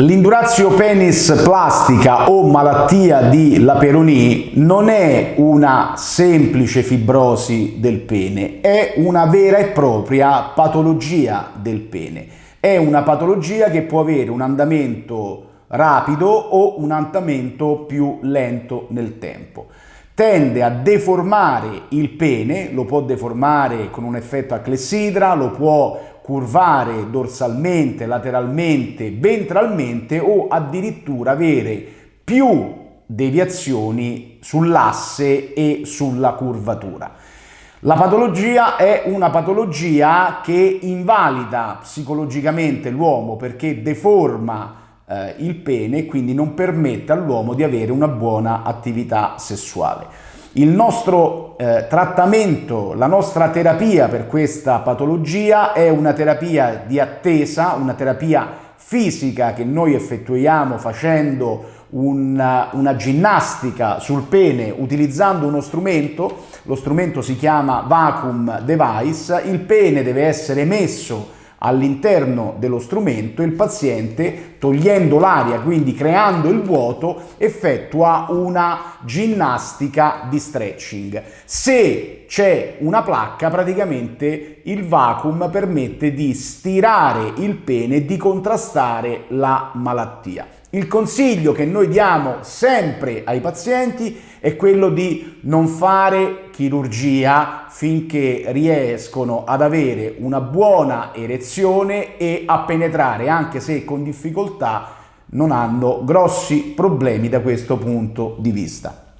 L'indurazio penis plastica o malattia di Laperoni non è una semplice fibrosi del pene, è una vera e propria patologia del pene. È una patologia che può avere un andamento rapido o un andamento più lento nel tempo. Tende a deformare il pene, lo può deformare con un effetto a clessidra, lo può curvare dorsalmente, lateralmente, ventralmente o addirittura avere più deviazioni sull'asse e sulla curvatura. La patologia è una patologia che invalida psicologicamente l'uomo perché deforma eh, il pene e quindi non permette all'uomo di avere una buona attività sessuale. Il nostro eh, trattamento, la nostra terapia per questa patologia è una terapia di attesa, una terapia fisica che noi effettuiamo facendo una, una, ginnastica sul pene utilizzando uno strumento, lo strumento si chiama vacuum device, il pene deve essere messo all'interno dello strumento il paziente togliendo l'aria quindi creando il vuoto effettua una ginnastica di stretching. Se c'è una placca praticamente il vacuum permette di stirare il pene e di contrastare la malattia il consiglio che noi diamo sempre ai pazienti è quello di non fare chirurgia finché riescono ad avere una buona erezione e a penetrare, anche se con difficoltà non hanno grossi problemi da questo punto di vista.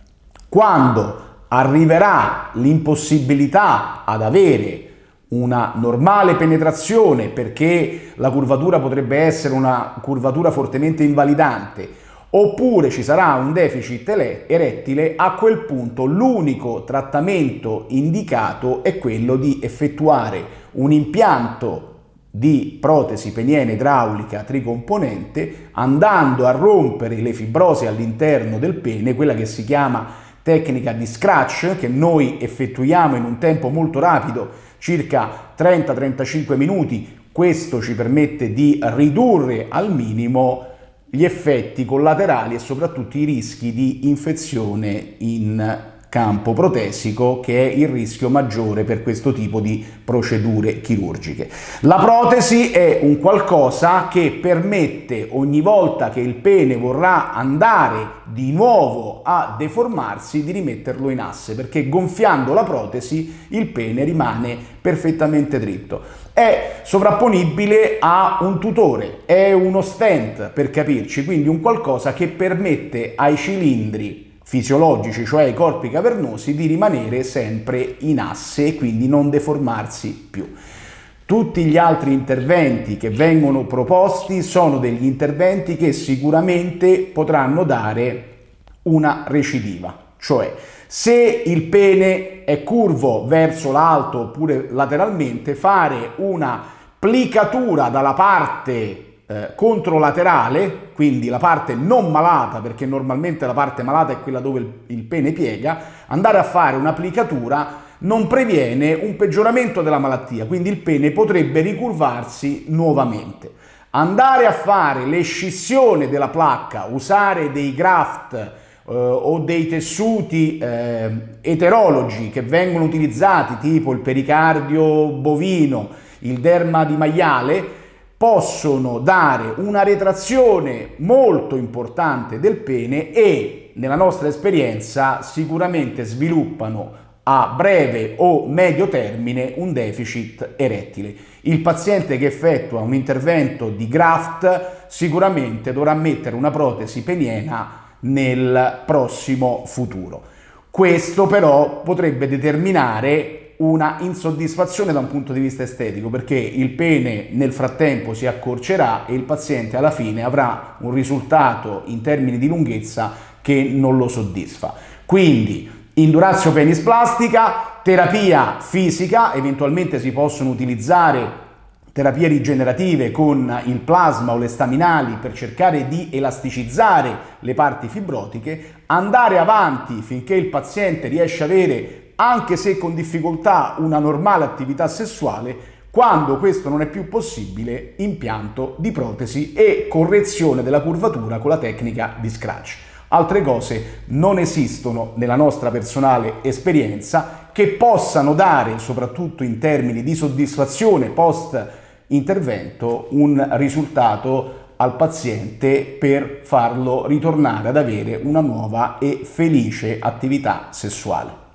Quando arriverà l'impossibilità ad avere una normale penetrazione perché la curvatura potrebbe essere una curvatura fortemente invalidante oppure ci sarà un deficit erettile, a quel punto l'unico trattamento indicato è quello di effettuare un impianto di protesi peniene idraulica tricomponente andando a rompere le fibrosi all'interno del pene, quella che si chiama tecnica di scratch che noi effettuiamo in un tempo molto rapido circa 30-35 minuti. Questo ci permette di ridurre al minimo gli effetti collaterali e soprattutto i rischi di infezione in campo protesico che è il rischio maggiore per questo tipo di procedure chirurgiche. La protesi è un qualcosa che permette ogni volta che il pene vorrà andare di nuovo a deformarsi di rimetterlo in asse perché gonfiando la protesi il pene rimane perfettamente dritto. È sovrapponibile a un tutore, è uno stent per capirci, quindi un qualcosa che permette ai cilindri fisiologici, cioè i corpi cavernosi, di rimanere sempre in asse e quindi non deformarsi più. Tutti gli altri interventi che vengono proposti sono degli interventi che sicuramente potranno dare una recidiva, cioè se il pene è curvo verso l'alto oppure lateralmente, fare una plicatura dalla parte eh, controlaterale, quindi la parte non malata, perché normalmente la parte malata è quella dove il, il pene piega, andare a fare un'applicatura non previene un peggioramento della malattia, quindi il pene potrebbe ricurvarsi nuovamente. Andare a fare l'escissione della placca, usare dei graft eh, o dei tessuti eh, eterologi che vengono utilizzati tipo il pericardio bovino, il derma di maiale, possono dare una retrazione molto importante del pene e nella nostra esperienza sicuramente sviluppano a breve o medio termine un deficit erettile. Il paziente che effettua un intervento di graft sicuramente dovrà mettere una protesi peniena nel prossimo futuro. Questo però potrebbe determinare una insoddisfazione da un punto di vista estetico perché il pene nel frattempo si accorcerà e il paziente alla fine avrà un risultato in termini di lunghezza che non lo soddisfa. Quindi indurazio penis plastica, terapia fisica, eventualmente si possono utilizzare terapie rigenerative con il plasma o le staminali per cercare di elasticizzare le parti fibrotiche, andare avanti finché il paziente riesce ad avere anche se con difficoltà una normale attività sessuale, Quando questo non è più possibile, impianto di protesi e correzione della curvatura con la tecnica di scratch. Altre cose non esistono nella nostra personale esperienza che possano dare, soprattutto in termini di soddisfazione post intervento, un risultato al paziente per farlo ritornare ad avere una nuova e felice attività sessuale.